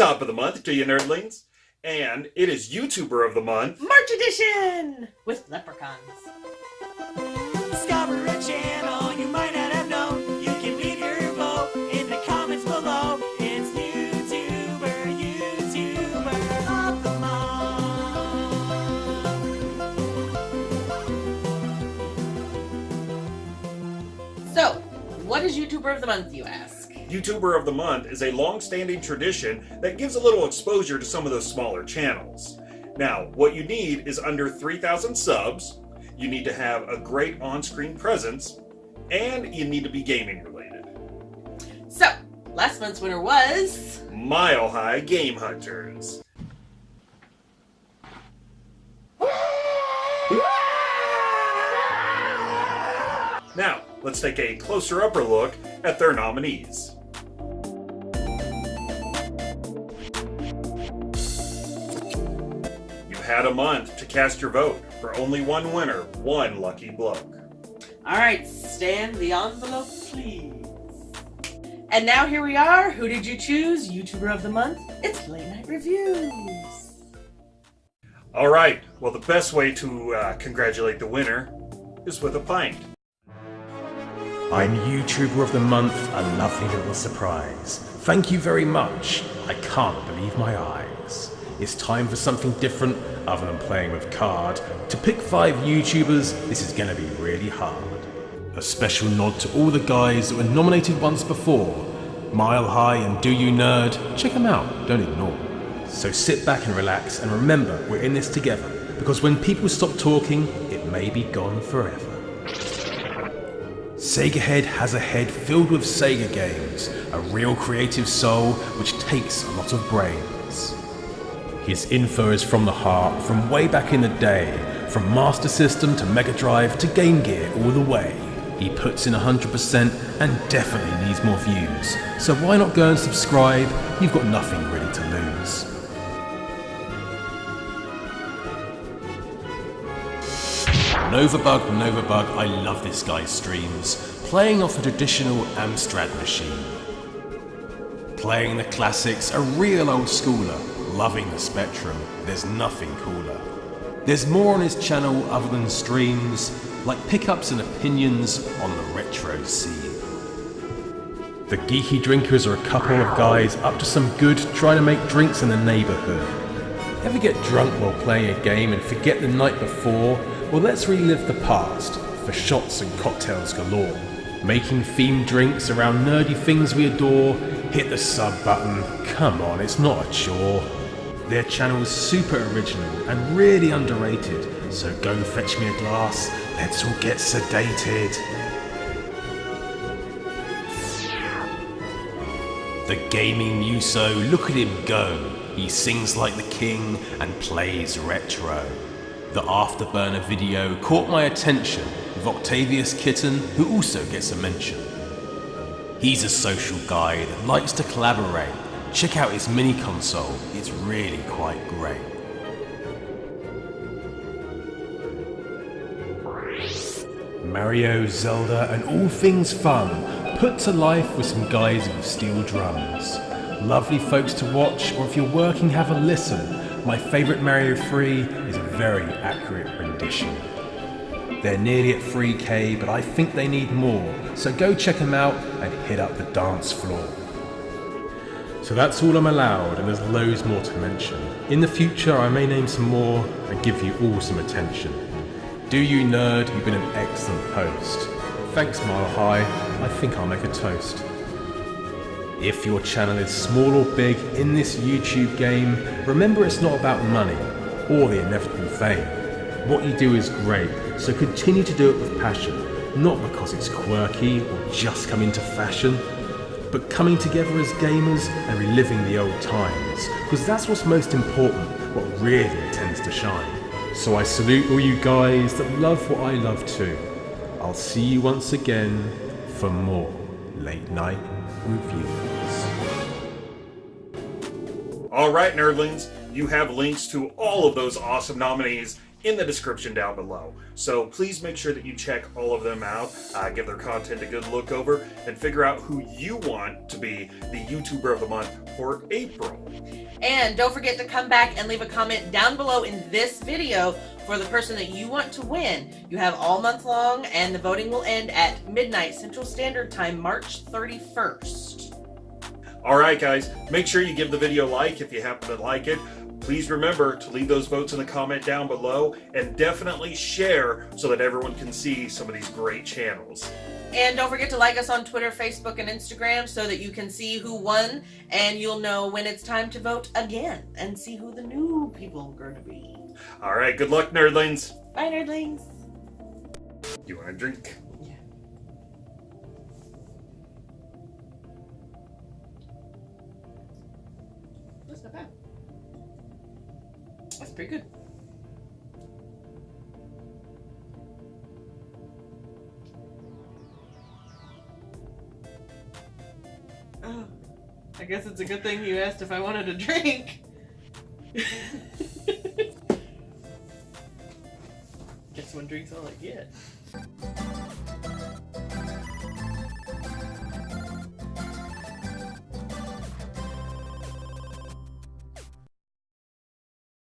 top of the month to you nerdlings. And it is YouTuber of the month. March edition with leprechauns. Discover a channel you might not have known. You can leave your vote in the comments below. It's YouTuber, YouTuber of the month. So, what is YouTuber of the month, you ask? YouTuber of the month is a long-standing tradition that gives a little exposure to some of those smaller channels. Now, what you need is under 3,000 subs, you need to have a great on-screen presence, and you need to be gaming related. So, last month's winner was... Mile High Game Hunters. Now, let's take a closer upper look at their nominees. Had a month to cast your vote for only one winner, one lucky bloke. Alright, stand the envelope, please. And now here we are. Who did you choose? YouTuber of the month? It's Late Night Reviews. All right, well, the best way to uh, congratulate the winner is with a pint. I'm YouTuber of the Month, a lovely little surprise. Thank you very much. I can't believe my eyes. It's time for something different other than playing with card. To pick five YouTubers, this is gonna be really hard. A special nod to all the guys that were nominated once before. Mile High and Do You Nerd, check them out, don't ignore. So sit back and relax and remember we're in this together because when people stop talking, it may be gone forever. Sega Head has a head filled with Sega games, a real creative soul which takes a lot of brains. His info is from the heart, from way back in the day, from Master System to Mega Drive to Game Gear all the way. He puts in 100% and definitely needs more views, so why not go and subscribe? You've got nothing really to lose. Novabug, Novabug, I love this guy's streams. Playing off a traditional Amstrad machine. Playing the classics, a real old schooler. Loving the Spectrum, there's nothing cooler. There's more on his channel other than streams, like pickups and opinions on the retro scene. The Geeky Drinkers are a couple of guys up to some good trying to make drinks in the neighbourhood. Ever get drunk while playing a game and forget the night before? Well, let's relive the past for shots and cocktails galore. Making themed drinks around nerdy things we adore. Hit the sub button. Come on, it's not a chore. Their channel is super original and really underrated. So go fetch me a glass. Let's all get sedated. The gaming Muso, look at him go. He sings like the king and plays retro. The Afterburner video caught my attention with Octavius Kitten, who also gets a mention. He's a social guy that likes to collaborate. Check out its mini console, it's really quite great. Mario, Zelda, and all things fun, put to life with some guys with steel drums. Lovely folks to watch, or if you're working, have a listen. My favourite Mario 3 is a very accurate rendition. They're nearly at 3k, but I think they need more, so go check them out and hit up the dance floor. So that's all I'm allowed, and there's loads more to mention. In the future, I may name some more and give you all some attention. Do you nerd, you've been an excellent host. Thanks Mile High, I think I'll make a toast. If your channel is small or big in this YouTube game, remember it's not about money or the inevitable fame. What you do is great, so continue to do it with passion, not because it's quirky or just come into fashion, but coming together as gamers and reliving the old times, because that's what's most important, what really tends to shine. So I salute all you guys that love what I love too. I'll see you once again for more late night reviews. All right, nerdlings, you have links to all of those awesome nominees in the description down below. So please make sure that you check all of them out, uh, give their content a good look over, and figure out who you want to be the YouTuber of the month for April. And don't forget to come back and leave a comment down below in this video for the person that you want to win. You have all month long, and the voting will end at midnight Central Standard Time, March 31st. All right, guys, make sure you give the video a like if you happen to like it. Please remember to leave those votes in the comment down below and definitely share so that everyone can see some of these great channels. And don't forget to like us on Twitter, Facebook, and Instagram so that you can see who won and you'll know when it's time to vote again and see who the new people are going to be. All right, good luck, nerdlings. Bye, nerdlings. You want a drink? Yeah. That's not bad. That's pretty good. Oh, I guess it's a good thing you asked if I wanted a drink. Guess one drink's all I get.